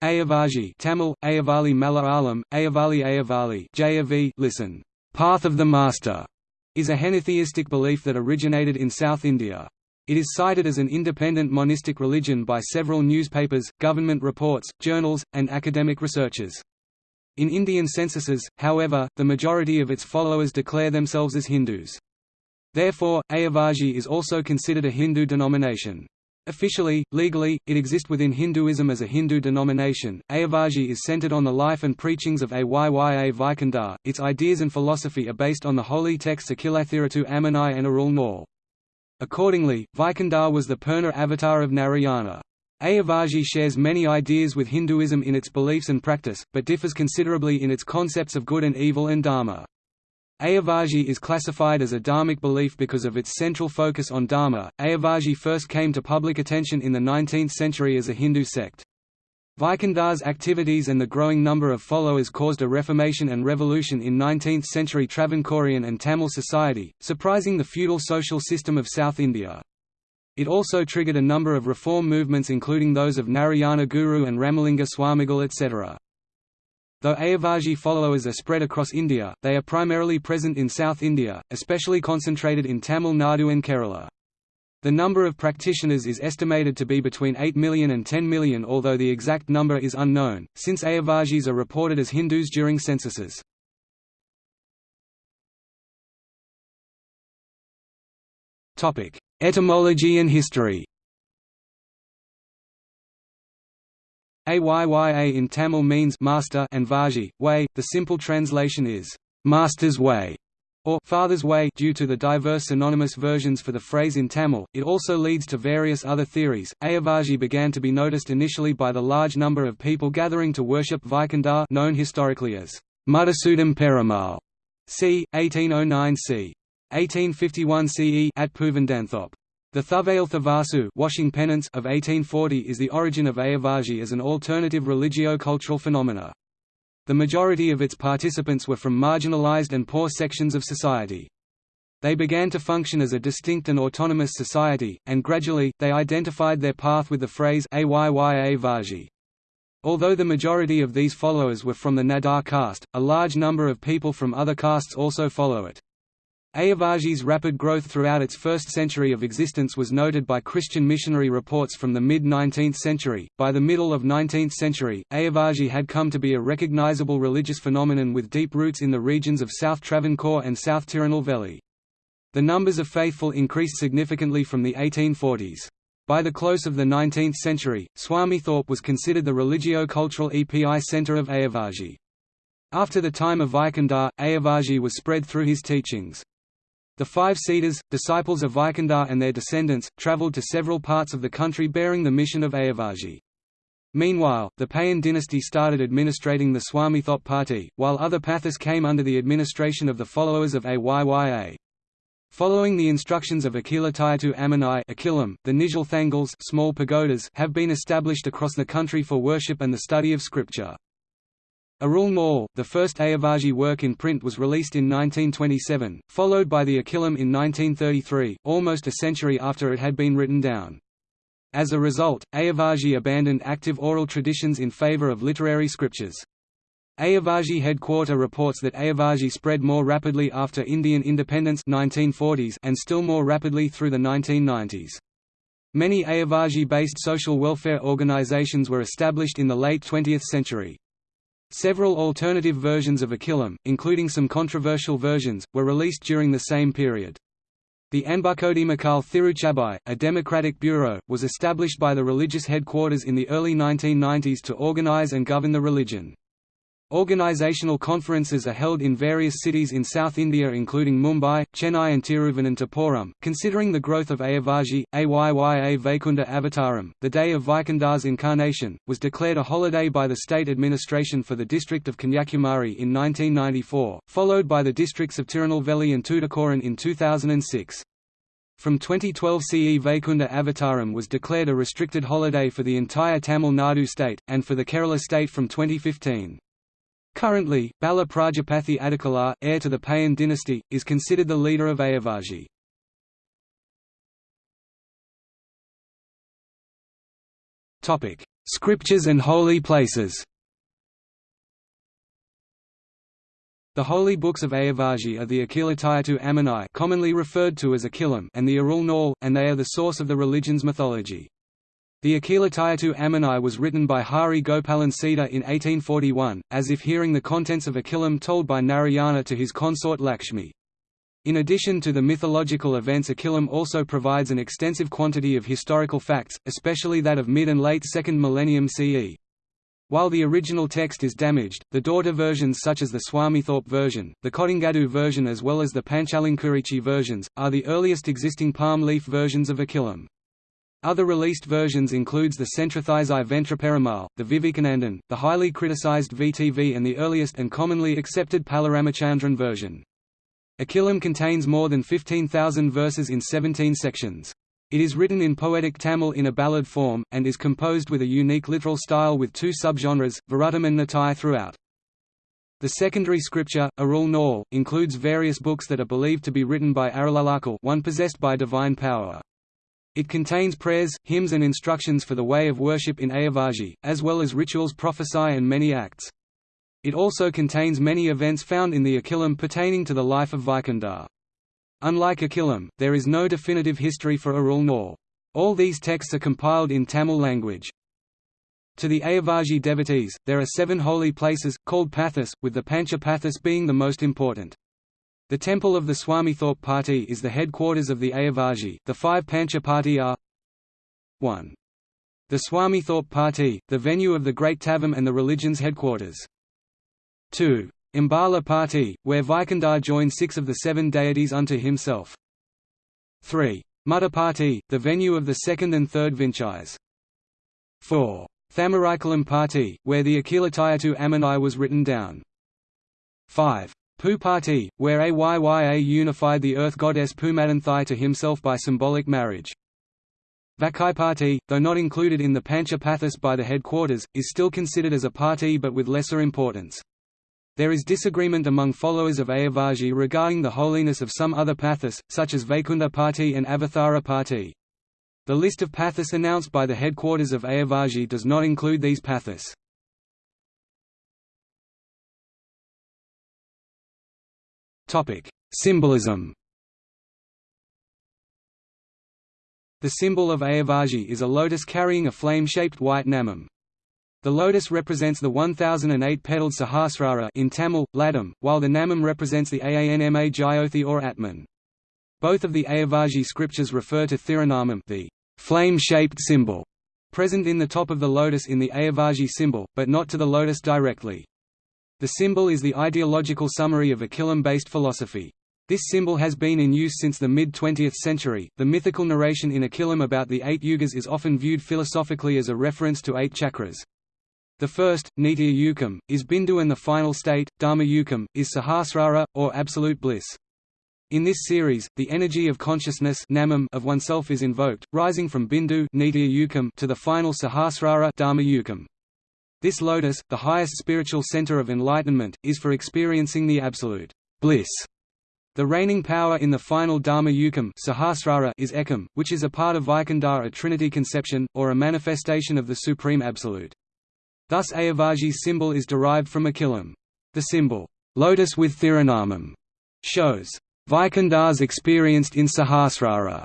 Ayavali Tamil, Ayavali Malayalam, Ayavali Ayavali JAV, listen, Path of the Master, is a henotheistic belief that originated in South India. It is cited as an independent monistic religion by several newspapers, government reports, journals, and academic researchers. In Indian censuses, however, the majority of its followers declare themselves as Hindus. Therefore, Ayavali is also considered a Hindu denomination. Officially, legally, it exists within Hinduism as a Hindu denomination. Ayavali is centered on the life and preachings of Ayya Vaikundar. Its ideas and philosophy are based on the holy texts Akilathirattu Ammanai and Arul Nal. Accordingly, Vaikundar was the Purna avatar of Narayana. Ayavali shares many ideas with Hinduism in its beliefs and practice, but differs considerably in its concepts of good and evil and dharma. Ayavali is classified as a dharmic belief because of its central focus on dharma. Ayavali first came to public attention in the 19th century as a Hindu sect. Vaikundar's activities and the growing number of followers caused a reformation and revolution in 19th-century Travancorean and Tamil society, surprising the feudal social system of South India. It also triggered a number of reform movements including those of Narayana Guru and Ramalinga Swamigal etc. Though Ayavali followers are spread across India, they are primarily present in South India, especially concentrated in Tamil Nadu and Kerala. The number of practitioners is estimated to be between 8 million and 10 million although the exact number is unknown, since Ayavalis are reported as Hindus during censuses. Etymology and history Ayya in Tamil means master and Vaji, way. The simple translation is master's way or father's way due to the diverse synonymous versions for the phrase in Tamil. It also leads to various other theories. Ayavali began to be noticed initially by the large number of people gathering to worship Vaikundar, known historically as Mudisoodum Perumal, c. 1809 c. 1851 CE at Poovandanthoppe. The Thuvail washing penance of 1840 is the origin of Ayavali as an alternative religio-cultural phenomena. The majority of its participants were from marginalized and poor sections of society. They began to function as a distinct and autonomous society, and gradually, they identified their path with the phrase Ayyavaji. Although the majority of these followers were from the Nadar caste, a large number of people from other castes also follow it. Ayavali's rapid growth throughout its first century of existence was noted by Christian missionary reports from the mid-19th century. By the middle of 19th century, Ayavali had come to be a recognizable religious phenomenon with deep roots in the regions of South Travancore and South Tirunelveli. The numbers of faithful increased significantly from the 1840s. By the close of the 19th century, Swamithope was considered the religio-cultural EPI centre of Ayavali. After the time of Vaikundar, Ayavali was spread through his teachings. The five Siddhas, disciples of Vaikundar and their descendants, travelled to several parts of the country bearing the mission of Ayavali. Meanwhile, the Payan dynasty started administrating the Swamithope pathi, while other pathas came under the administration of the followers of Ayya. Following the instructions of Akilathirattu Ammanai Akilam, the Nizhal Thangals small pagodas have been established across the country for worship and the study of scripture. Arul Nal, the first Ayavali work in print was released in 1927, followed by the Akilam in 1933, almost a century after it had been written down. As a result, Ayavali abandoned active oral traditions in favor of literary scriptures. Ayavali headquarter reports that Ayavali spread more rapidly after Indian independence 1940s and still more rapidly through the 1990s. Many Ayavali-based social welfare organizations were established in the late 20th century. Several alternative versions of Akilam, including some controversial versions, were released during the same period. The Anbukodimakal Thiruchabai, a democratic bureau, was established by the religious headquarters in the early 1990s to organize and govern the religion. Organizational conferences are held in various cities in South India including Mumbai, Chennai and Tiruvananthapuram. Considering the growth of Ayavaji, Ayya Vaikunda Avataram, the day of Vaikundar's incarnation, was declared a holiday by the state administration for the district of Kanyakumari in 1994, followed by the districts of Tirunelveli and Tuticorin in 2006. From 2012 CE Vaikunda Avataram was declared a restricted holiday for the entire Tamil Nadu state, and for the Kerala state from 2015. Currently, Bala Prajapathy Adikalar, heir to the Payan dynasty, is considered the leader of Ayavali. Scriptures and holy places The holy books of Ayavaji are the Akilathirattu Ammanai commonly referred to as Akilam and the Arul Nal, and they are the source of the religion's mythology. The Akilathirattu Ammanai was written by Hari Gopalan Citar in 1841, as if hearing the contents of Akilam told by Narayana to his consort Lakshmi. In addition to the mythological events Akilam also provides an extensive quantity of historical facts, especially that of mid and late 2nd millennium CE. While the original text is damaged, the daughter versions such as the Swamithope version, the Kodingadu version as well as the Panchalankurichi versions, are the earliest existing palm leaf versions of Akilam. Other released versions includes the Centrathizai Ventraperimal, the Vivekanandan, the highly criticized VTV and the earliest and commonly accepted Palaramachandran version. Akilam contains more than 15,000 verses in 17 sections. It is written in poetic Tamil in a ballad form, and is composed with a unique literal style with two subgenres, Varutam and Natai throughout. The secondary scripture, Arul Nal, includes various books that are believed to be written by Arulalakal one possessed by divine power. It contains prayers, hymns and instructions for the way of worship in Ayavaji, as well as rituals prophesy and many acts. It also contains many events found in the Akilam pertaining to the life of Vaikundar. Unlike Akilam, there is no definitive history for Arul Nal. All these texts are compiled in Tamil language. To the Ayavaji devotees, there are seven holy places, called pathas, with the Pancha Pathas being the most important. The temple of the Swamithope Pathi is the headquarters of the Ayavaji. The five Pancha Party are 1. The Swamithope Pathi, the venue of the Great Tavam and the religion's headquarters. 2. Ambala Pathi, where Vaikundar joined six of the seven deities unto himself. 3. Party, the venue of the second and third Vinchais. 4. Thamaraikulam Pathi, where the Akilathirattu Ammanai was written down. 5. Party, where Ayya unified the earth goddess Pumadanthai to himself by symbolic marriage. Party, though not included in the Pancha Pathas by the headquarters, is still considered as a party but with lesser importance. There is disagreement among followers of Ayavaji regarding the holiness of some other pathas, such as Vaikunda Party and Avathara Party. The list of pathas announced by the headquarters of Ayavaji does not include these pathas. Symbolism The symbol of Ayavaji is a lotus carrying a flame-shaped white namam. The lotus represents the 1008-petaled Sahasrara in Tamil, Ladam, while the Namam represents the Aanma Jyothi or Atman. Both of the Ayavaji scriptures refer to Thirunamam the flame-shaped symbol, present in the top of the lotus in the Ayavaji symbol, but not to the lotus directly. The symbol is the ideological summary of Akilam-based philosophy. This symbol has been in use since the mid-20th century. The mythical narration in Akilam about the eight yugas is often viewed philosophically as a reference to eight chakras. The first, Nitya Yukam, is Bindu and the final state, Dharma Yukam, is Sahasrara, or absolute bliss. In this series, the energy of consciousness namam of oneself is invoked, rising from Bindu Nitya Yukam to the final Sahasrara Dharma Yukam. This lotus, the highest spiritual center of enlightenment, is for experiencing the absolute bliss. The reigning power in the final Dharma Yukam Sahasrara is Ekam, which is a part of Vaikundar a trinity conception, or a manifestation of the Supreme Absolute. Thus Ayavaji's symbol is derived from Akilam. The symbol, lotus with Thirunamam, shows Vaikundars experienced in Sahasrara.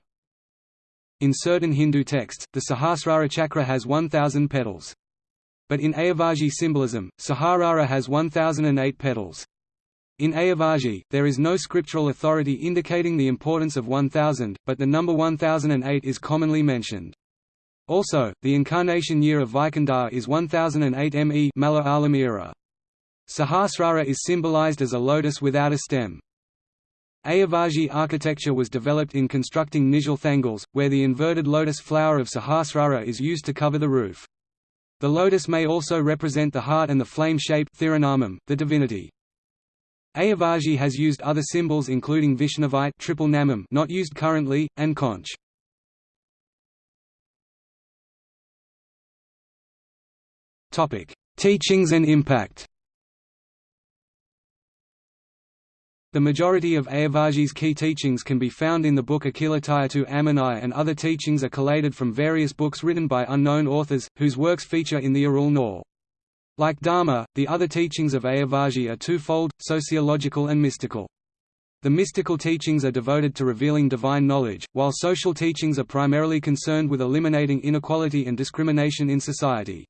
In certain Hindu texts, the Sahasrara chakra has 1,000 petals. But in Ayavaji symbolism, Sahasrara has 1,008 petals. In Ayavaji, there is no scriptural authority indicating the importance of 1000, but the number 1008 is commonly mentioned. Also, the incarnation year of Vaikundar is 1008 ME Malayalam era. Sahasrara is symbolized as a lotus without a stem. Ayavaji architecture was developed in constructing Nizhal thangals, where the inverted lotus flower of Sahasrara is used to cover the roof. The lotus may also represent the heart and the flame shape the divinity. Ayavaji has used other symbols including Vaishnavite triple namam not used currently, and conch. Teachings and impact. The majority of Ayavaji's key teachings can be found in the book Akilathirattu Ammanai and other teachings are collated from various books written by unknown authors, whose works feature in the Arul Nool. Like Dharma, the other teachings of Ayavaji are twofold, sociological and mystical. The mystical teachings are devoted to revealing divine knowledge, while social teachings are primarily concerned with eliminating inequality and discrimination in society.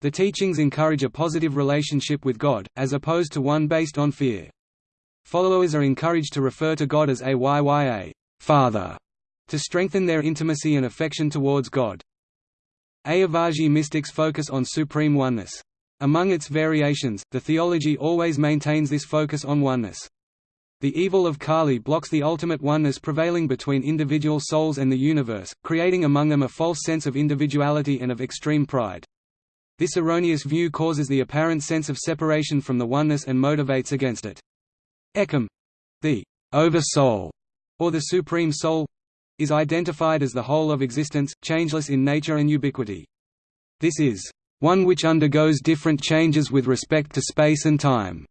The teachings encourage a positive relationship with God, as opposed to one based on fear. Followers are encouraged to refer to God as Ayya Father, to strengthen their intimacy and affection towards God. Ayavaji mystics focus on supreme oneness. Among its variations, the theology always maintains this focus on oneness. The evil of Kali blocks the ultimate oneness prevailing between individual souls and the universe, creating among them a false sense of individuality and of extreme pride. This erroneous view causes the apparent sense of separation from the oneness and motivates against it. Ekam the Oversoul, or the Supreme Soul is identified as the whole of existence, changeless in nature and ubiquity. This is one which undergoes different changes with respect to space and time.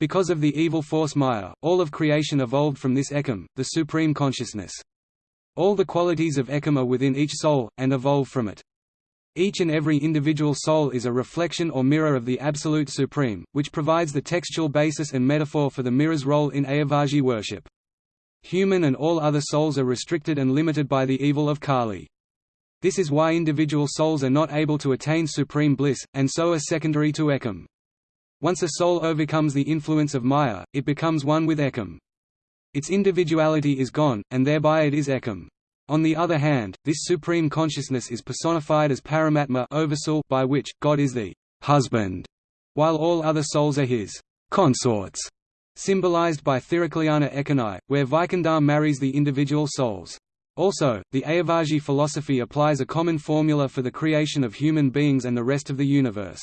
Because of the evil force Maya, all of creation evolved from this Ekam, the supreme consciousness. All the qualities of Ekam are within each soul, and evolve from it. Each and every individual soul is a reflection or mirror of the Absolute Supreme, which provides the textual basis and metaphor for the mirror's role in Ayavaji worship. Human and all other souls are restricted and limited by the evil of Kali. This is why individual souls are not able to attain supreme bliss, and so are secondary to Ekam. Once a soul overcomes the influence of Maya, it becomes one with Ekam. Its individuality is gone, and thereby it is Ekam. On the other hand, this supreme consciousness is personified as Paramatma oversoul by which, God is the husband, while all other souls are his consorts, symbolized by Thirukkalyana Ekanai, where Vaikundar marries the individual souls. Also, the Ayavaji philosophy applies a common formula for the creation of human beings and the rest of the universe.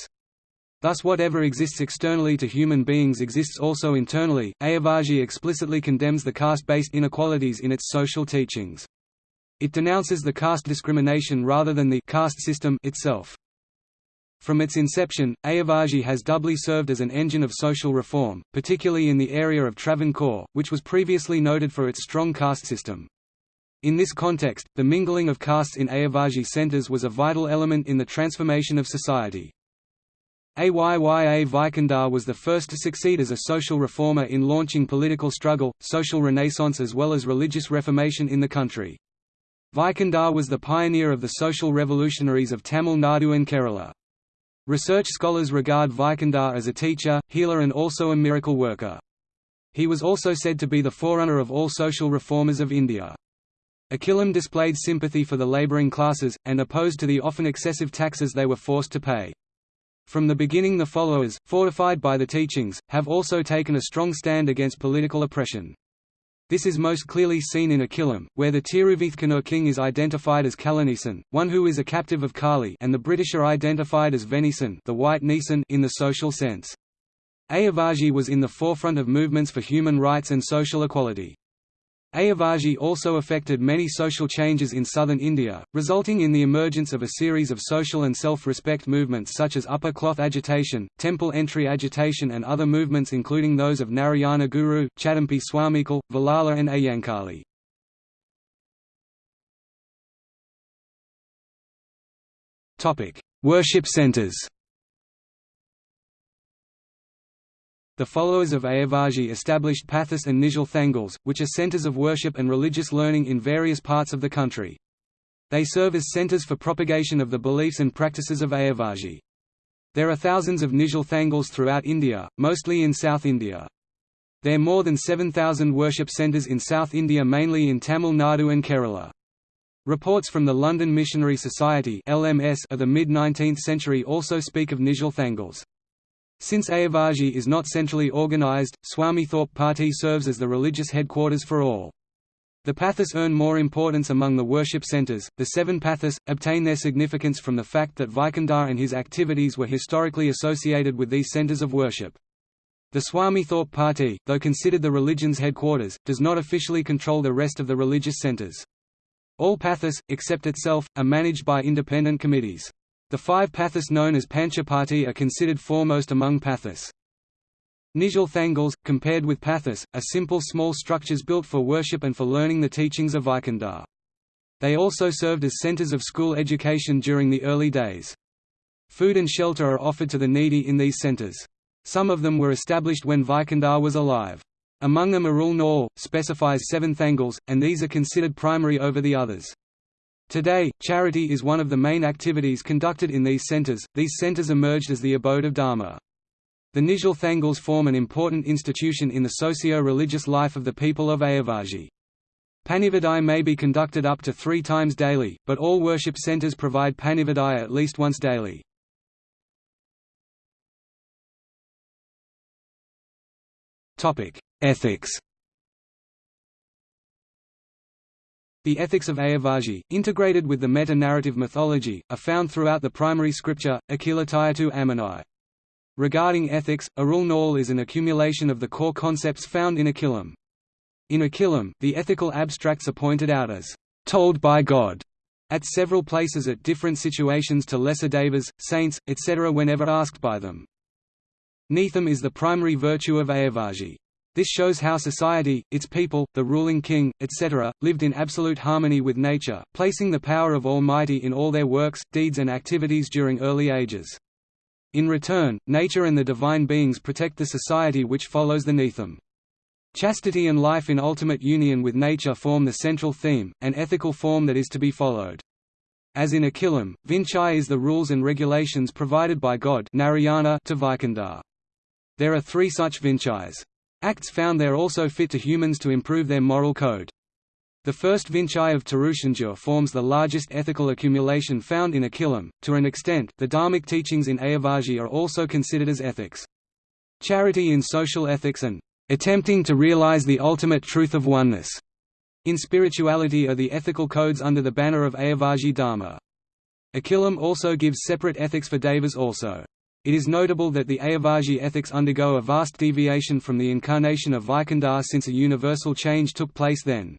Thus whatever exists externally to human beings exists also internally. Ayavaji explicitly condemns the caste-based inequalities in its social teachings. It denounces the caste discrimination rather than the caste system itself. From its inception, Ayavaji has doubly served as an engine of social reform, particularly in the area of Travancore, which was previously noted for its strong caste system. In this context, the mingling of castes in Ayavaji centers was a vital element in the transformation of society. Ayya Vaikundar was the first to succeed as a social reformer in launching political struggle, social renaissance as well as religious reformation in the country. Vaikundar was the pioneer of the social revolutionaries of Tamil Nadu and Kerala. Research scholars regard Vaikundar as a teacher, healer and also a miracle worker. He was also said to be the forerunner of all social reformers of India. Akilam displayed sympathy for the labouring classes, and opposed to the often excessive taxes they were forced to pay. From the beginning the followers, fortified by the teachings, have also taken a strong stand against political oppression. This is most clearly seen in Akilam, where the Tiruvithkanur king is identified as Kalanesan, one who is a captive of Kali and the British are identified as Venisan the white Nisan in the social sense. Ayavaji was in the forefront of movements for human rights and social equality. Ayavaji also affected many social changes in southern India, resulting in the emergence of a series of social and self-respect movements such as upper cloth agitation, temple entry agitation and other movements including those of Narayana Guru, Chattampi Swamikal, Vallala and Ayyankali. Worship centers The followers of Ayavaji established Pathas and Nizhal Thangals, which are centers of worship and religious learning in various parts of the country. They serve as centers for propagation of the beliefs and practices of Ayavaji. There are thousands of Nizhal Thangals throughout India, mostly in South India. There are more than 7,000 worship centers in South India mainly in Tamil Nadu and Kerala. Reports from the London Missionary Society LMS of the mid-19th century also speak of Nizhal Thangals. Since Ayavaji is not centrally organized, Thorpe Party serves as the religious headquarters for all. The pathas earn more importance among the worship centers. The seven pathas obtain their significance from the fact that Vaikundar and his activities were historically associated with these centers of worship. The Thorpe Party, though considered the religion's headquarters, does not officially control the rest of the religious centers. All pathas, except itself, are managed by independent committees. The five pathas known as Panchapati are considered foremost among pathas. Nizhal Thangals, compared with Pathas, are simple small structures built for worship and for learning the teachings of Vaikundar. They also served as centers of school education during the early days. Food and shelter are offered to the needy in these centers. Some of them were established when Vaikundar was alive. Among them Arul Nool, specifies seven Thangals, and these are considered primary over the others. Today, charity is one of the main activities conducted in these centers. These centers emerged as the abode of Dharma. The Nizhal Thangals form an important institution in the socio-religious life of the people of Ayavaji. Panivadai may be conducted up to three times daily, but all worship centers provide Panivadai at least once daily. Ethics The ethics of Ayavaji, integrated with the meta-narrative mythology, are found throughout the primary scripture, Akilathirattu Ammanai. Regarding ethics, Arul Nool is an accumulation of the core concepts found in Akilam. In Akilam, the ethical abstracts are pointed out as told by God at several places at different situations to lesser devas, saints, etc. whenever asked by them. Neetham is the primary virtue of Ayavaji. This shows how society, its people, the ruling king, etc., lived in absolute harmony with nature, placing the power of Almighty in all their works, deeds and activities during early ages. In return, nature and the divine beings protect the society which follows the Neetham. Chastity and life in ultimate union with nature form the central theme, an ethical form that is to be followed. As in Akilam, Vinchai is the rules and regulations provided by God Narayana to Vaikundar. There are three such Vinchais. Acts found there also fit to humans to improve their moral code. The first Vinchai of Thiruchendur forms the largest ethical accumulation found in Akilam. To an extent, the Dharmic teachings in Ayavaji are also considered as ethics. Charity in social ethics and attempting to realize the ultimate truth of oneness. In spirituality are the ethical codes under the banner of Ayavaji Dharma. Akilam also gives separate ethics for devas also. It is notable that the Ayavaji ethics undergo a vast deviation from the incarnation of Vaikundar since a universal change took place then.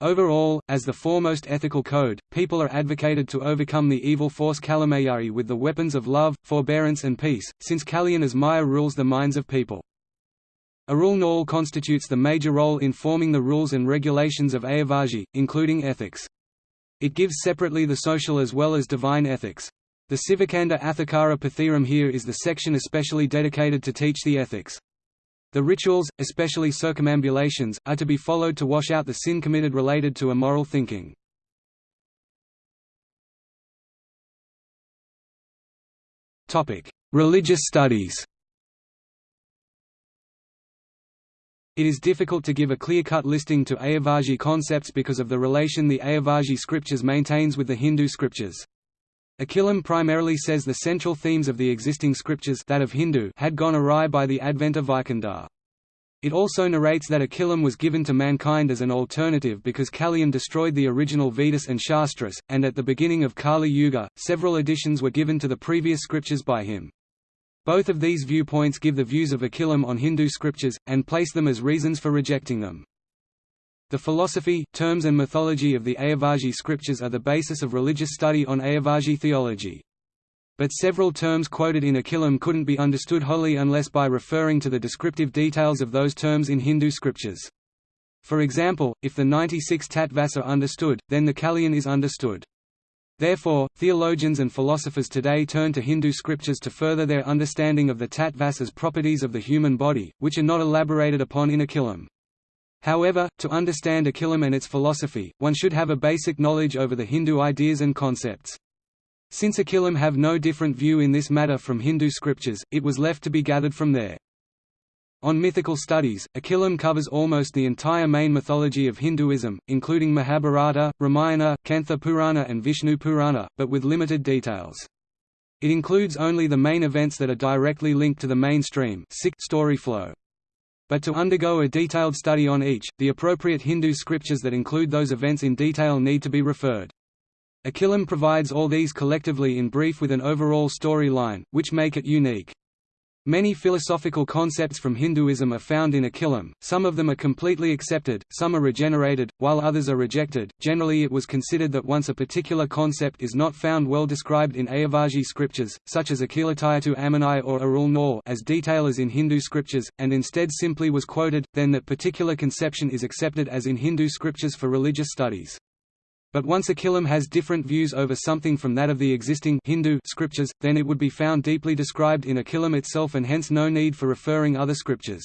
Overall, as the foremost ethical code, people are advocated to overcome the evil force Kalamayari with the weapons of love, forbearance and peace, since Kaliyan as Maya rules the minds of people. Arul Nool constitutes the major role in forming the rules and regulations of Ayavaji, including ethics. It gives separately the social as well as divine ethics. The Sivakanda Athikara Pathiram here is the section especially dedicated to teach the ethics. The rituals, especially circumambulations, are to be followed to wash out the sin committed related to immoral thinking. Religious studies It is difficult to give a clear-cut listing to Ayavaji concepts because of the relation the Ayavaji scriptures maintains with the Hindu scriptures. Akilam primarily says the central themes of the existing scriptures that of Hindu had gone awry by the advent of Vaikundar. It also narrates that Akilam was given to mankind as an alternative because Kaliyan destroyed the original Vedas and Shastras, and at the beginning of Kali Yuga, several additions were given to the previous scriptures by him. Both of these viewpoints give the views of Akilam on Hindu scriptures, and place them as reasons for rejecting them. The philosophy, terms and mythology of the Ayavaji scriptures are the basis of religious study on Ayavaji theology. But several terms quoted in Akilam couldn't be understood wholly unless by referring to the descriptive details of those terms in Hindu scriptures. For example, if the 96 tattvas are understood, then the Kaliyan is understood. Therefore, theologians and philosophers today turn to Hindu scriptures to further their understanding of the tattvas as properties of the human body, which are not elaborated upon in Akilam. However, to understand Akilam and its philosophy, one should have a basic knowledge over the Hindu ideas and concepts. Since Akilam have no different view in this matter from Hindu scriptures, it was left to be gathered from there. On mythical studies, Akilam covers almost the entire main mythology of Hinduism, including Mahabharata, Ramayana, Kantha Purana and Vishnu Purana, but with limited details. It includes only the main events that are directly linked to the mainstream story flow. But to undergo a detailed study on each, the appropriate Hindu scriptures that include those events in detail need to be referred. Akilam provides all these collectively in brief with an overall story line, which make it unique. Many philosophical concepts from Hinduism are found in Akilam, some of them are completely accepted, some are regenerated, while others are rejected. Generally, it was considered that once a particular concept is not found well described in Ayavajji scriptures, such as Akilathirattu Ammanai or Arul Nool as detail as in Hindu scriptures, and instead simply was quoted, then that particular conception is accepted as in Hindu scriptures for religious studies. But once Akilam has different views over something from that of the existing Hindu scriptures, then it would be found deeply described in Akilam itself and hence no need for referring other scriptures.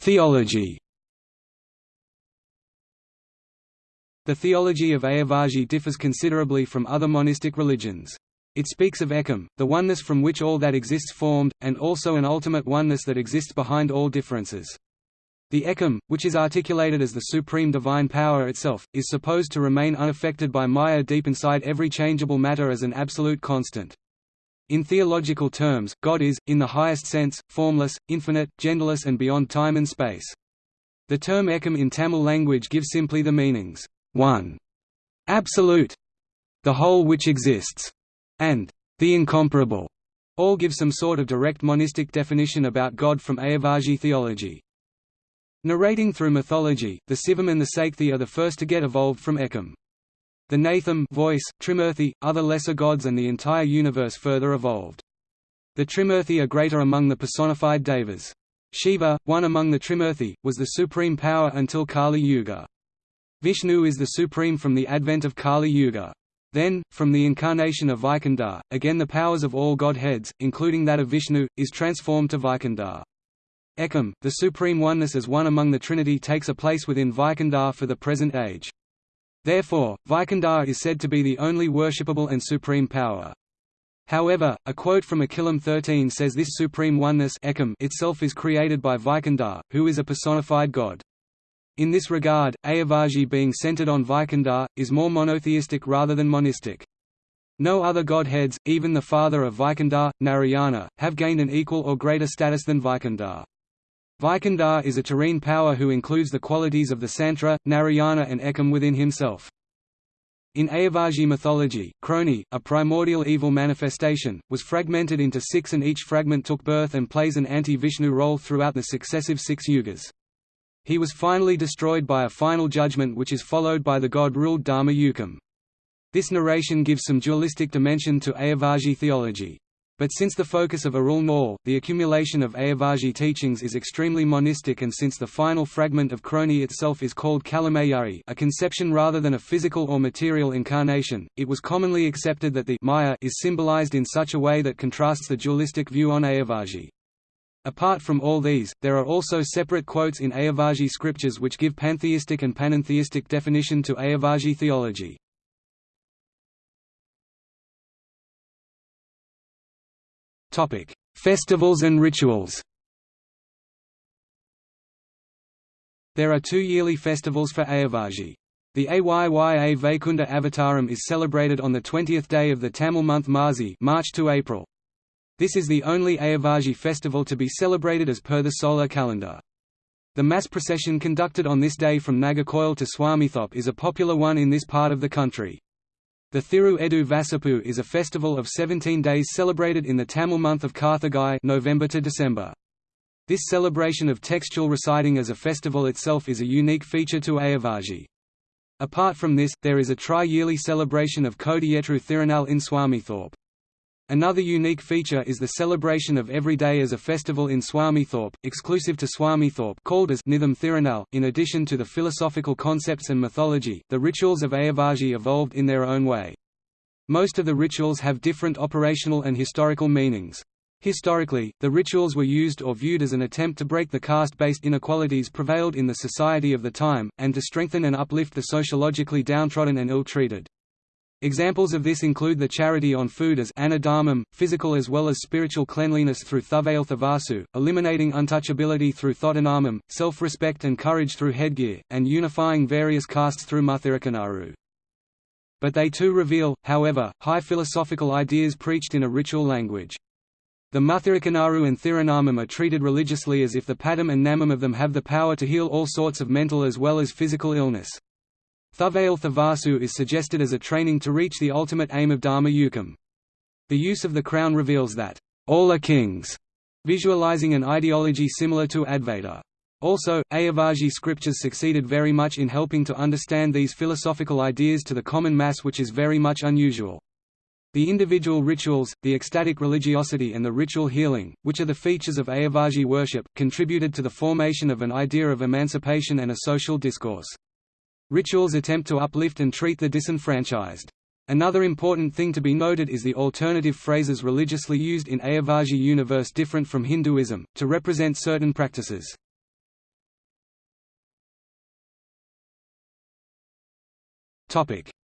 Theology The theology of Ayavajji differs considerably from other monistic religions. It speaks of Ekam, the oneness from which all that exists formed, and also an ultimate oneness that exists behind all differences. The Ekam, which is articulated as the supreme divine power itself, is supposed to remain unaffected by Maya deep inside every changeable matter as an absolute constant. In theological terms, God is, in the highest sense, formless, infinite, genderless and beyond time and space. The term Ekam in Tamil language gives simply the meanings, one, absolute, the whole which exists, and the incomparable. All give some sort of direct monistic definition about God from Ayavajji theology. Narrating through mythology, the Sivam and the Sakthi are the first to get evolved from Ekam. The Natham voice, Trimurti, other lesser gods and the entire universe further evolved. The Trimurti are greater among the personified devas. Shiva, one among the Trimurti, was the supreme power until Kali Yuga. Vishnu is the supreme from the advent of Kali Yuga. Then, from the incarnation of Vaikundar, again the powers of all godheads, including that of Vishnu, is transformed to Vaikundar. Ekam, the supreme oneness as one among the Trinity takes a place within Vaikundar for the present age. Therefore, Vaikundar is said to be the only worshipable and supreme power. However, a quote from Akilam 13 says this supreme oneness Ekam itself is created by Vaikundar, who is a personified god. In this regard, Ayavajji being centered on Vaikundar, is more monotheistic rather than monistic. No other godheads, even the father of Vaikundar, Narayana, have gained an equal or greater status than Vaikundar. Vaikundar is a terrene power who includes the qualities of the Santra, Narayana and Ekam within himself. In Ayavajji mythology, Kroni, a primordial evil manifestation, was fragmented into six and each fragment took birth and plays an anti-Vishnu role throughout the successive six yugas. He was finally destroyed by a final judgment which is followed by the god-ruled Dharma Yukam. This narration gives some dualistic dimension to Ayavajji theology. But since the focus of Arul Nool, the accumulation of Ayavajji teachings is extremely monistic and since the final fragment of Kroni itself is called Kalamayari a conception rather than a physical or material incarnation, it was commonly accepted that the Maya is symbolized in such a way that contrasts the dualistic view on Ayavajji. Apart from all these, there are also separate quotes in Ayavajji scriptures which give pantheistic and panentheistic definition to Ayavajji theology. Festivals and rituals. There are two yearly festivals for Ayavajji. The Ayya Vaikunda Avataram is celebrated on the 20th day of the Tamil month Marzi March to April. This is the only Ayavajji festival to be celebrated as per the solar calendar. The mass procession conducted on this day from Nagercoil to Swamithope is a popular one in this part of the country. The Thiru Edu Vasapu is a festival of 17 days celebrated in the Tamil month of Karthigai November to December. This celebration of textual reciting as a festival itself is a unique feature to Ayavajji. Apart from this, there is a tri-yearly celebration of Kodiyetru Thirunal in Swamithope. Another unique feature is the celebration of every day as a festival in Swamithope, exclusive to Swamithope called as Nitham Thirunal. In addition to the philosophical concepts and mythology, the rituals of Ayavaji evolved in their own way. Most of the rituals have different operational and historical meanings. Historically, the rituals were used or viewed as an attempt to break the caste-based inequalities prevailed in the society of the time, and to strengthen and uplift the sociologically downtrodden and ill-treated. Examples of this include the charity on food as anadharmam, physical as well as spiritual cleanliness through thavailthavasu, eliminating untouchability through thodhanamam, self-respect and courage through headgear, and unifying various castes through muthirikanaru. But they too reveal, however, high philosophical ideas preached in a ritual language. The Muthirikanaru and Thirunamam are treated religiously as if the padam and namam of them have the power to heal all sorts of mental as well as physical illness. Thuvail Thavasu is suggested as a training to reach the ultimate aim of Dharma Yukam. The use of the crown reveals that, all are kings, visualizing an ideology similar to Advaita. Also, Ayavajji scriptures succeeded very much in helping to understand these philosophical ideas to the common mass which is very much unusual. The individual rituals, the ecstatic religiosity and the ritual healing, which are the features of Ayavajji worship, contributed to the formation of an idea of emancipation and a social discourse. Rituals attempt to uplift and treat the disenfranchised. Another important thing to be noted is the alternative phrases religiously used in Ayavajji universe different from Hinduism, to represent certain practices.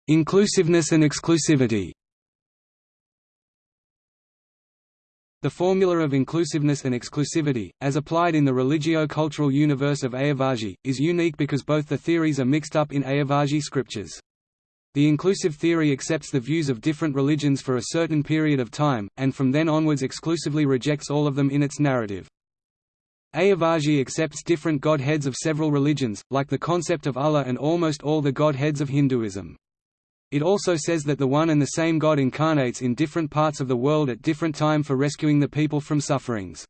Inclusiveness and exclusivity The formula of inclusiveness and exclusivity, as applied in the religio-cultural universe of Ayavajji, is unique because both the theories are mixed up in Ayavajji scriptures. The inclusive theory accepts the views of different religions for a certain period of time, and from then onwards exclusively rejects all of them in its narrative. Ayavajji accepts different godheads of several religions, like the concept of Allah and almost all the godheads of Hinduism. It also says that the one and the same God incarnates in different parts of the world at different time for rescuing the people from sufferings.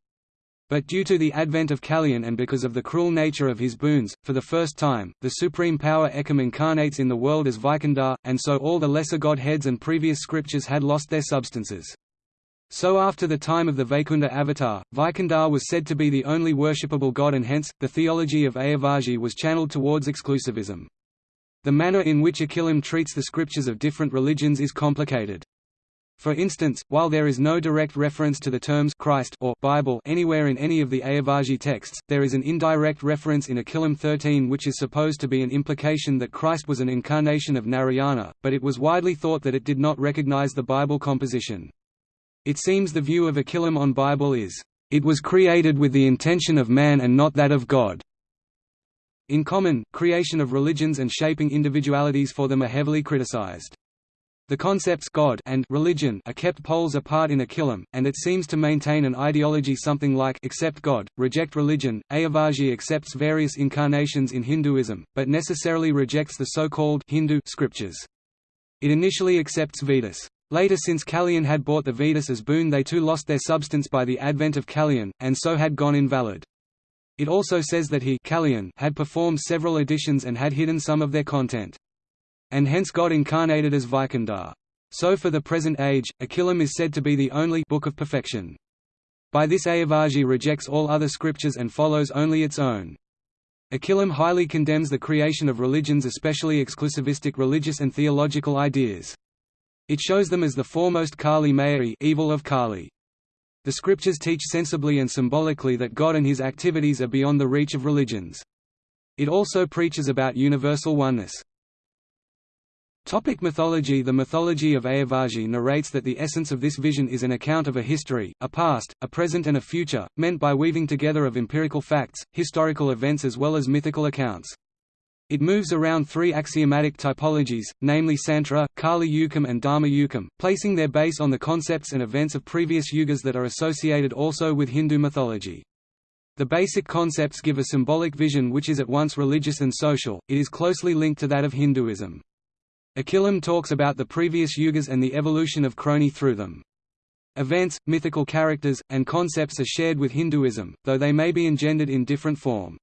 But due to the advent of Kaliyan and because of the cruel nature of his boons, for the first time, the supreme power Ekam incarnates in the world as Vaikundar, and so all the lesser godheads and previous scriptures had lost their substances. So after the time of the Vaikunda avatar, Vaikundar was said to be the only worshipable god and hence, the theology of Ayavajji was channeled towards exclusivism. The manner in which Akilam treats the scriptures of different religions is complicated. For instance, while there is no direct reference to the terms Christ or Bible anywhere in any of the Ayavajji texts, there is an indirect reference in Akilam 13 which is supposed to be an implication that Christ was an incarnation of Narayana, but it was widely thought that it did not recognize the Bible composition. It seems the view of Akilam on Bible is, "...it was created with the intention of man and not that of God." In common, creation of religions and shaping individualities for them are heavily criticized. The concepts God and religion are kept poles apart in Akilam, and it seems to maintain an ideology something like accept God, reject religion. Ayavajji accepts various incarnations in Hinduism, but necessarily rejects the so-called Hindu scriptures. It initially accepts Vedas. Later since Kaliyan had bought the Vedas as boon they too lost their substance by the advent of Kaliyan, and so had gone invalid. It also says that he had performed several editions and had hidden some of their content. And hence God incarnated as Vaikundar. So for the present age, Akilam is said to be the only book of perfection. By this Ayavajji rejects all other scriptures and follows only its own. Akilam highly condemns the creation of religions especially exclusivistic religious and theological ideas. It shows them as the foremost Kali Mayai evil of Kali. The scriptures teach sensibly and symbolically that God and his activities are beyond the reach of religions. It also preaches about universal oneness. Topic mythology The mythology of Ayavajji narrates that the essence of this vision is an account of a history, a past, a present and a future, meant by weaving together of empirical facts, historical events as well as mythical accounts. It moves around three axiomatic typologies, namely Sankhya, Kali Yukam and Dharma Yukam, placing their base on the concepts and events of previous yugas that are associated also with Hindu mythology. The basic concepts give a symbolic vision which is at once religious and social, it is closely linked to that of Hinduism. Akilam talks about the previous yugas and the evolution of Kroni through them. Events, mythical characters, and concepts are shared with Hinduism, though they may be engendered in different form.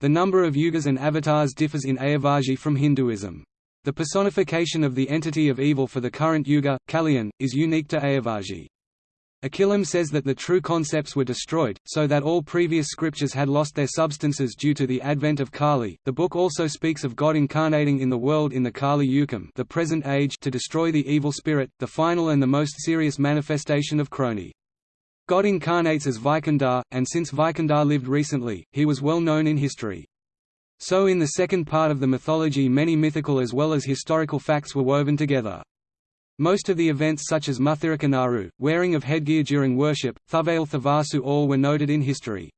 The number of yugas and avatars differs in Ayavajji from Hinduism. The personification of the entity of evil for the current yuga, Kaliyan, is unique to Ayavajji. Akilam says that the true concepts were destroyed, so that all previous scriptures had lost their substances due to the advent of Kali. The book also speaks of God incarnating in the world in the Kali Yukam, the present age, to destroy the evil spirit, the final and the most serious manifestation of Kroni. God incarnates as Vaikundar, and since Vaikundar lived recently, he was well known in history. So in the second part of the mythology many mythical as well as historical facts were woven together. Most of the events such as Muthirika Naru, wearing of headgear during worship, Thuvail Thavasu all were noted in history.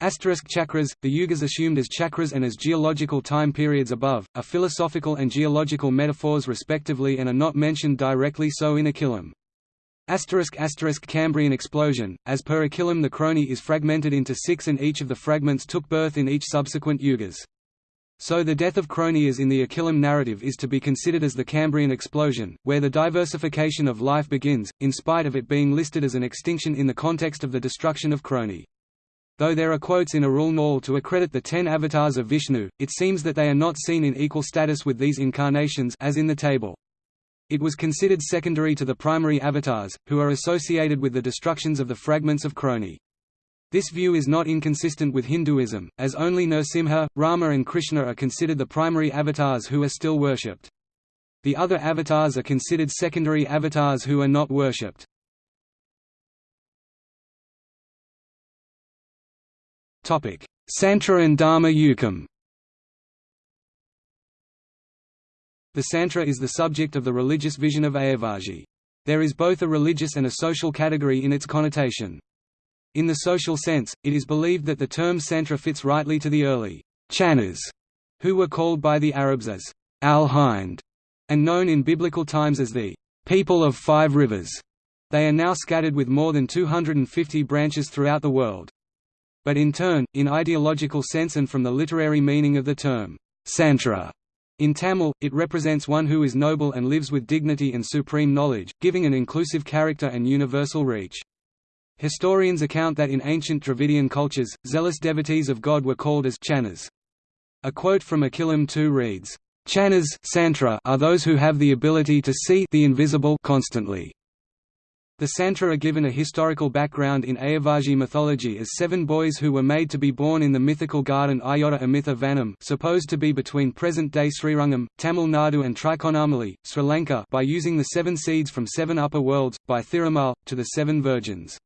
Asterisk chakras, the yugas assumed as chakras and as geological time periods above, are philosophical and geological metaphors respectively and are not mentioned directly so in Akilam. Asterisk asterisk Cambrian explosion, as per Akilam the Kroni is fragmented into six and each of the fragments took birth in each subsequent yugas. So the death of Cronius in the Akilam narrative is to be considered as the Cambrian explosion, where the diversification of life begins, in spite of it being listed as an extinction in the context of the destruction of Kroni. Though there are quotes in Arul Nal to accredit the ten avatars of Vishnu, it seems that they are not seen in equal status with these incarnations as in the table. It was considered secondary to the primary avatars, who are associated with the destructions of the fragments of Kroni. This view is not inconsistent with Hinduism, as only Nrsimha, Rama and Krishna are considered the primary avatars who are still worshipped. The other avatars are considered secondary avatars who are not worshipped. Santra and Dharma Yukam The Santra is the subject of the religious vision of Ayavazhi. There is both a religious and a social category in its connotation. In the social sense, it is believed that the term Santra fits rightly to the early Channas, who were called by the Arabs as al-Hind, and known in biblical times as the people of five rivers. They are now scattered with more than 250 branches throughout the world. But in turn, in ideological sense and from the literary meaning of the term Santra, in Tamil, it represents one who is noble and lives with dignity and supreme knowledge, giving an inclusive character and universal reach. Historians account that in ancient Dravidian cultures, zealous devotees of God were called as channas. A quote from Akilam 2 reads, Channas are those who have the ability to see the invisible constantly. The Santra are given a historical background in Ayavazhi mythology as seven boys who were made to be born in the mythical garden Ayodhya Amitha Vanam supposed to be between present-day Srirangam, Tamil Nadu and Trikonamali, Sri Lanka by using the seven seeds from seven upper worlds, by Thirumal, to the seven virgins.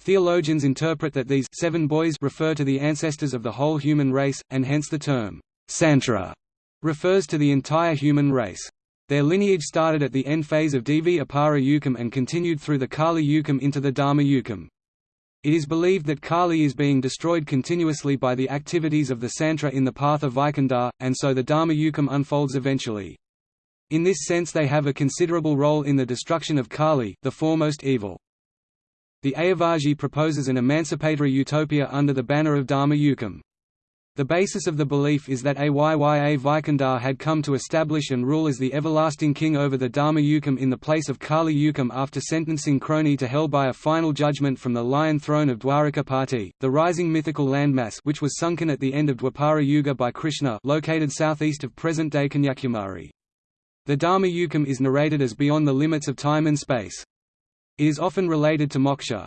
Theologians interpret that these seven boys refer to the ancestors of the whole human race, and hence the term Santra refers to the entire human race. Their lineage started at the end phase of Dwapara Yukam and continued through the Kali Yukam into the Dharma Yukam. It is believed that Kali is being destroyed continuously by the activities of the Santra in the path of Vaikundar, and so the Dharma Yukam unfolds eventually. In this sense they have a considerable role in the destruction of Kali the foremost evil. The Ayavazhi proposes an emancipatory utopia under the banner of Dharma Yukam. The basis of the belief is that Ayya Vaikundar had come to establish and rule as the everlasting king over the Dharma Yukam in the place of Kali Yukam after sentencing Kroni to hell by a final judgment from the lion throne of Dwarikapati, the rising mythical landmass which was sunken at the end of Dwapara Yuga by Krishna located southeast of present-day Kanyakumari. The Dharma Yukam is narrated as beyond the limits of time and space. It is often related to moksha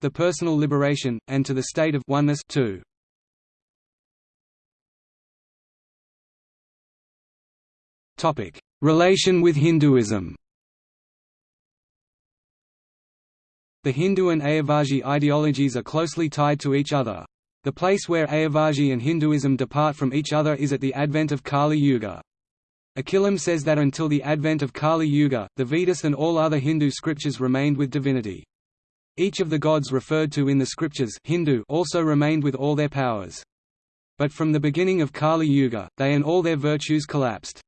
the personal liberation, and to the state of oneness too. Relation with Hinduism The Hindu and Ayavazhi ideologies are closely tied to each other. The place where Ayavazhi and Hinduism depart from each other is at the advent of Kali Yuga. Akilam says that until the advent of Kali Yuga, the Vedas and all other Hindu scriptures remained with divinity. Each of the gods referred to in the scriptures Hindu also remained with all their powers. But from the beginning of Kali Yuga, they and all their virtues collapsed.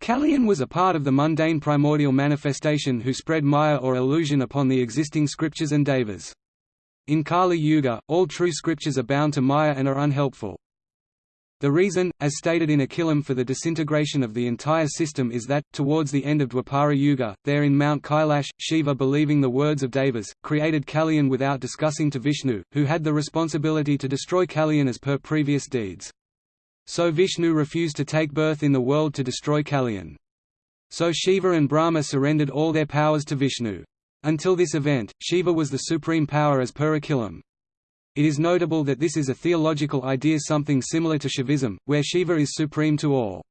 Kaliyan was a part of the mundane primordial manifestation who spread maya or illusion upon the existing scriptures and devas. In Kali Yuga, all true scriptures are bound to maya and are unhelpful. The reason, as stated in Akilam for the disintegration of the entire system is that, towards the end of Dwapara Yuga, there in Mount Kailash, Shiva believing the words of Devas, created Kaliyan without discussing to Vishnu, who had the responsibility to destroy Kaliyan as per previous deeds. So Vishnu refused to take birth in the world to destroy Kaliyan. So Shiva and Brahma surrendered all their powers to Vishnu. Until this event, Shiva was the supreme power as per Akilam. It is notable that this is a theological idea something similar to Shaivism, where Shiva is supreme to all.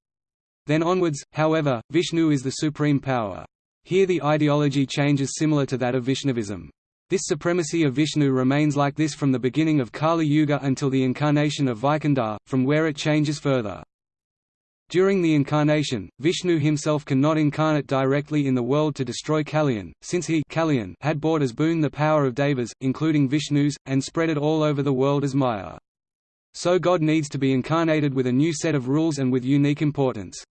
Then onwards, however, Vishnu is the supreme power. Here the ideology changes similar to that of Vaishnavism. This supremacy of Vishnu remains like this from the beginning of Kali Yuga until the incarnation of Vaikundar, from where it changes further. During the incarnation, Vishnu himself cannot incarnate directly in the world to destroy Kaliyan, since he Kaliyan had bought as boon the power of devas, including Vishnu's, and spread it all over the world as Maya. So God needs to be incarnated with a new set of rules and with unique importance.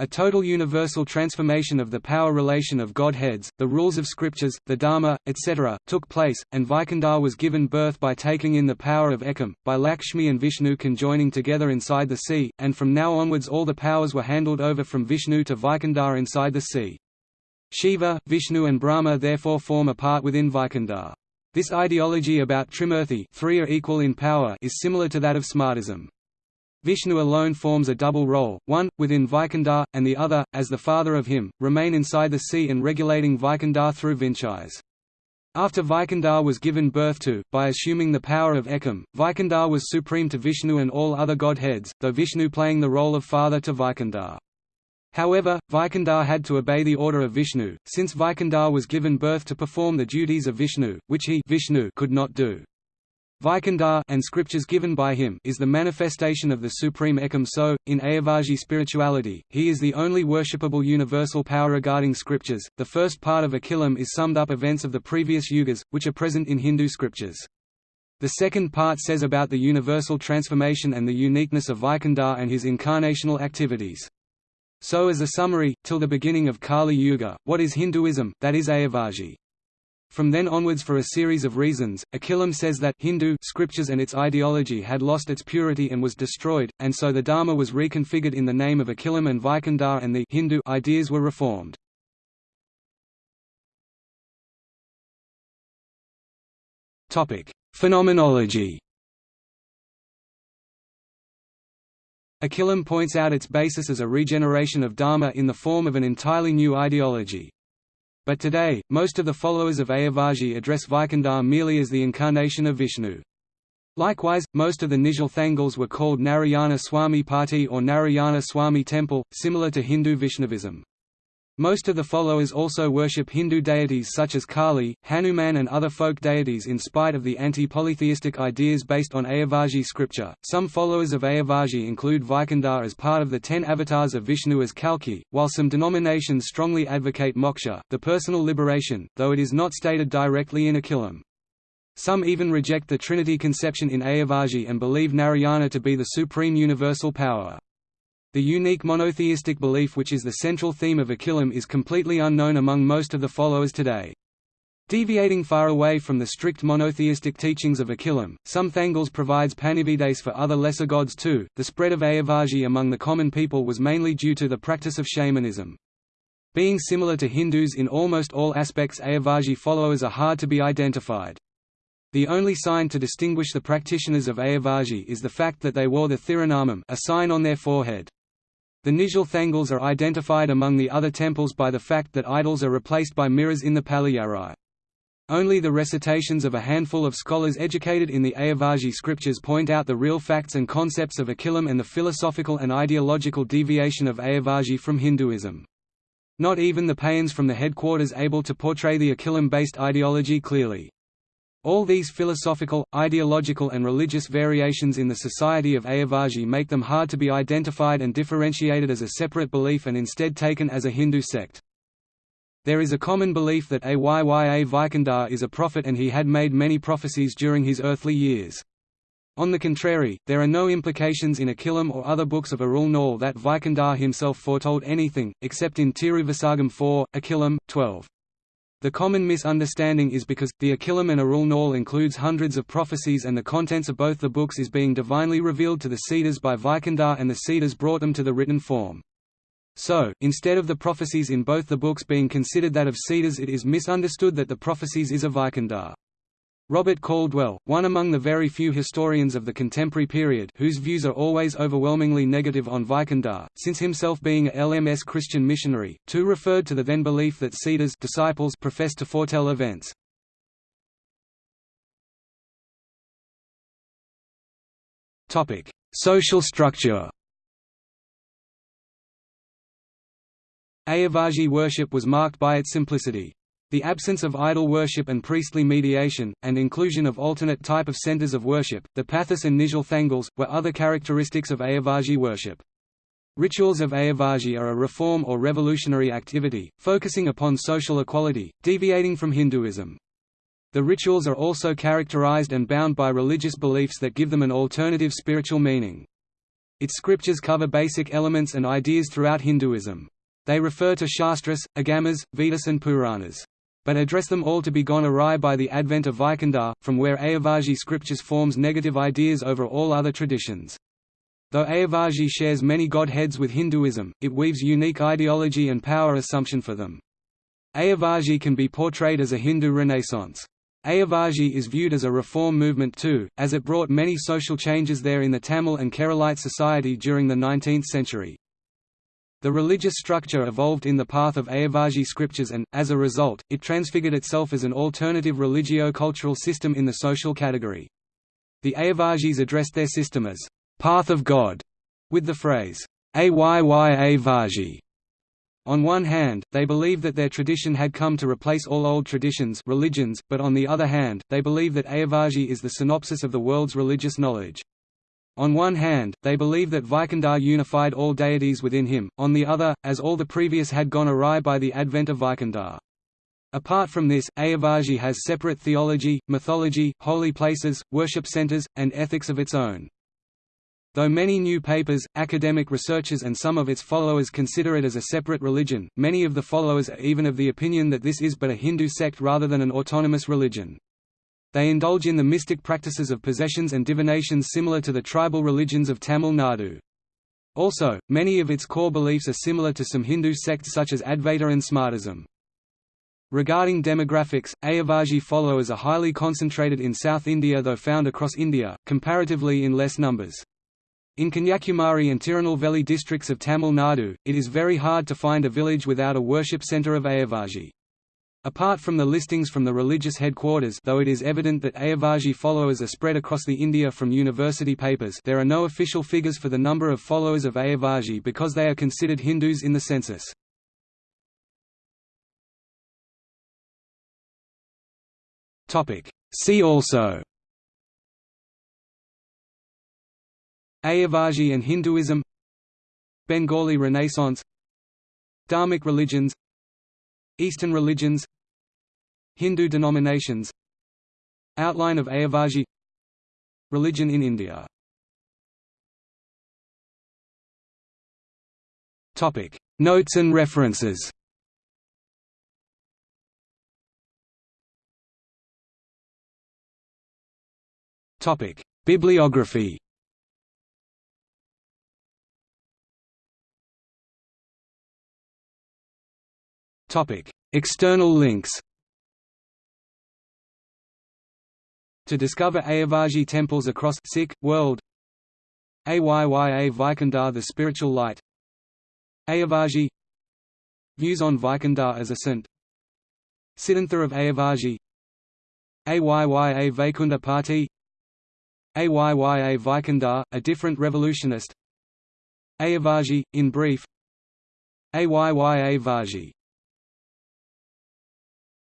A total universal transformation of the power relation of Godheads, the rules of scriptures, the Dharma, etc., took place, and Vaikundar was given birth by taking in the power of Ekam, by Lakshmi and Vishnu conjoining together inside the sea, and from now onwards all the powers were handled over from Vishnu to Vaikundar inside the sea. Shiva, Vishnu and Brahma therefore form a part within Vaikundar. This ideology about Trimurti three are equal in power is similar to that of Smartism. Vishnu alone forms a double role, one, within Vaikundar, and the other, as the father of him, remain inside the sea and regulating Vaikundar through Vinchais. After Vaikundar was given birth to, by assuming the power of Ekam, Vaikundar was supreme to Vishnu and all other godheads, though Vishnu playing the role of father to Vaikundar. However, Vaikundar had to obey the order of Vishnu, since Vaikundar was given birth to perform the duties of Vishnu, which he Vishnu could not do. Vaikundar and scriptures given by him is the manifestation of the supreme Ekam so, in Ayavazhi spirituality, he is the only worshipable universal power regarding scriptures. The first part of Akilam is summed up events of the previous yugas, which are present in Hindu scriptures. The second part says about the universal transformation and the uniqueness of Vaikundar and his incarnational activities. So as a summary, till the beginning of Kali Yuga, what is Hinduism, that is Ayavazhi. From then onwards for a series of reasons, Akilam says that Hindu scriptures and its ideology had lost its purity and was destroyed, and so the Dharma was reconfigured in the name of Akilam and Vaikundar and the Hindu ideas were reformed. Phenomenology Akilam points out its basis as a regeneration of Dharma in the form of an entirely new ideology. But today, most of the followers of Ayavazhi address Vaikundar merely as the incarnation of Vishnu. Likewise, most of the Nizhal Thangals were called Narayana Swami Pathi or Narayana Swami Temple, similar to Hindu Vaishnavism. Most of the followers also worship Hindu deities such as Kali, Hanuman and other folk deities in spite of the anti-polytheistic ideas based on Ayavazhi scripture. Some followers of Ayavazhi include Vaikundar as part of the ten avatars of Vishnu as Kalki, while some denominations strongly advocate moksha, the personal liberation, though it is not stated directly in Akilam. Some even reject the Trinity conception in Ayavazhi and believe Narayana to be the supreme universal power. The unique monotheistic belief which is the central theme of Akilam is completely unknown among most of the followers today. Deviating far away from the strict monotheistic teachings of Akilam, some Thangals provides panividais for other lesser gods too. The spread of Ayavazhi among the common people was mainly due to the practice of shamanism. Being similar to Hindus in almost all aspects Ayavazhi followers are hard to be identified. The only sign to distinguish the practitioners of Ayavazhi is the fact that they wore the Thirunamam a sign on their forehead. The Nizhal Thangals are identified among the other temples by the fact that idols are replaced by mirrors in the Palliyarai. Only the recitations of a handful of scholars educated in the Ayavazhi scriptures point out the real facts and concepts of Akilam and the philosophical and ideological deviation of Ayavazhi from Hinduism. Not even the Payans from the headquarters able to portray the Akilam-based ideology clearly. All these philosophical, ideological and religious variations in the society of Ayavazhi make them hard to be identified and differentiated as a separate belief and instead taken as a Hindu sect. There is a common belief that Ayya Vaikundar is a prophet and he had made many prophecies during his earthly years. On the contrary, there are no implications in Akilam or other books of Arul Nool that Vaikundar himself foretold anything, except in Tiruvasagam 4, Akilam, 12. The common misunderstanding is because, the Akilam and Arul Nool includes hundreds of prophecies and the contents of both the books is being divinely revealed to the Siddhas by Vaikundar and the Siddhas brought them to the written form. So, instead of the prophecies in both the books being considered that of Siddhas it is misunderstood that the prophecies is of Vaikundar. Robert Caldwell, one among the very few historians of the contemporary period whose views are always overwhelmingly negative on Vaikundar, since himself being a LMS Christian missionary, too referred to the then belief that Siddhas disciples profess to foretell events. Social structure Ayavazhi worship was marked by its simplicity. The absence of idol worship and priestly mediation, and inclusion of alternate type of centers of worship, the Pathis and Nizhal Thangals, were other characteristics of Ayavazhi worship. Rituals of Ayavazhi are a reform or revolutionary activity, focusing upon social equality, deviating from Hinduism. The rituals are also characterized and bound by religious beliefs that give them an alternative spiritual meaning. Its scriptures cover basic elements and ideas throughout Hinduism. They refer to Shastras, Agamas, Vedas and Puranas. But address them all to be gone awry by the advent of Vaikundar, from where Ayavazhi scriptures forms negative ideas over all other traditions. Though Ayavazhi shares many godheads with Hinduism, it weaves unique ideology and power assumption for them. Ayavazhi can be portrayed as a Hindu renaissance. Ayavazhi is viewed as a reform movement too, as it brought many social changes there in the Tamil and Keralite society during the 19th century. The religious structure evolved in the path of Ayavazhi scriptures and, as a result, it transfigured itself as an alternative religio-cultural system in the social category. The Ayavazhis addressed their system as, "'Path of God' with the phrase, Ayya on one hand, they believe that their tradition had come to replace all old traditions religions, but on the other hand, they believe that Ayavazhi is the synopsis of the world's religious knowledge. On one hand, they believe that Vaikundar unified all deities within him, on the other, as all the previous had gone awry by the advent of Vaikundar. Apart from this, Ayavazhi has separate theology, mythology, holy places, worship centers, and ethics of its own. Though many new papers, academic researchers and some of its followers consider it as a separate religion, many of the followers are even of the opinion that this is but a Hindu sect rather than an autonomous religion. They indulge in the mystic practices of possessions and divinations similar to the tribal religions of Tamil Nadu. Also, many of its core beliefs are similar to some Hindu sects such as Advaita and Smartism. Regarding demographics, Ayavazhi followers are highly concentrated in South India though found across India, comparatively in less numbers. In Kanyakumari and Tirunelveli districts of Tamil Nadu, it is very hard to find a village without a worship centre of Ayavazhi. Apart from the listings from the religious headquarters though it is evident that Ayavazhi followers are spread across the India from university papers there are no official figures for the number of followers of Ayavazhi because they are considered Hindus in the census. See also Ayavajji and Hinduism Bengali Renaissance Dharmic religions Eastern religions Hindu denominations. Outline of Ayavazhi Religion in India. Notes and references. Bibliography. External links. To discover Ayavazhi temples across Sikh world. Ayya Vaikundar the spiritual light. Ayavazhi Views on Vaikundar as a saint. Siddhantha of Ayavazhi Ayya Vaikunda Party Ayya Vaikundar, a different revolutionist Ayavazhi, in brief Ayya Vaji